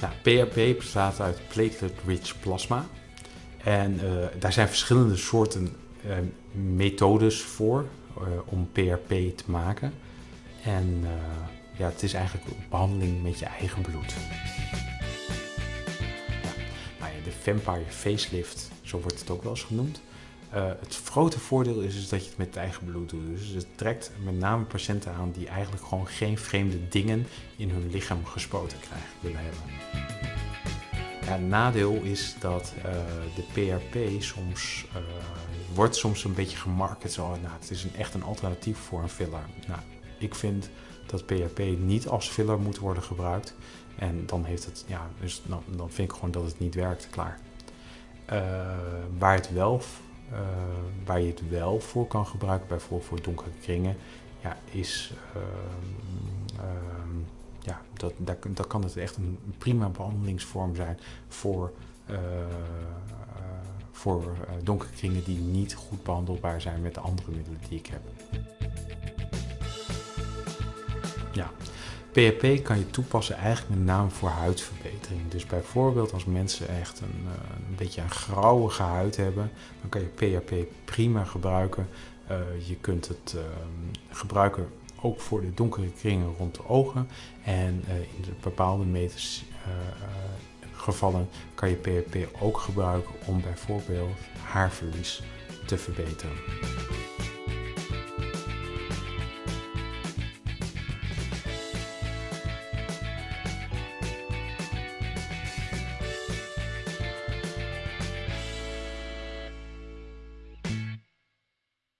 Nou, PRP bestaat uit platelet-rich plasma. En uh, daar zijn verschillende soorten uh, methodes voor uh, om PRP te maken. En ja, het is eigenlijk een behandeling met je eigen bloed. Ja, nou de Vampire Facelift, zo wordt het ook wel eens genoemd. Het grote voordeel is, is dat je het met het eigen bloed doet. Dus het trekt met name patiënten aan die eigenlijk gewoon geen vreemde dingen in hun lichaam gespoten krijgen willen hebben. Het nadeel is dat uh, de PRP soms uh, wordt soms een beetje gemarket zo, nou, het is een, echt een alternatief voor een filler. Nou, ik vind dat PRP niet als filler moet worden gebruikt en dan heeft het, ja, dus dan, dan vind ik gewoon dat het niet werkt, klaar. Waar, het wel, waar je het wel voor kan gebruiken, bijvoorbeeld voor donkere kringen, ja, is ja, dat, dat, dat kan het echt een prima behandelingsvorm zijn voor, uh, uh, voor donkere kringen die niet goed behandelbaar zijn met de andere middelen die ik heb. Ja, PHP kan je toepassen eigenlijk met name voor huidverbetering. Dus bijvoorbeeld als mensen echt een, een beetje een grauwige huid hebben, dan kan je PHP prima gebruiken. je kunt het gebruiken ook voor de donkere kringen rond de ogen. En in de bepaalde meters, gevallen kan je PHP ook gebruiken om bijvoorbeeld haarverlies te verbeteren.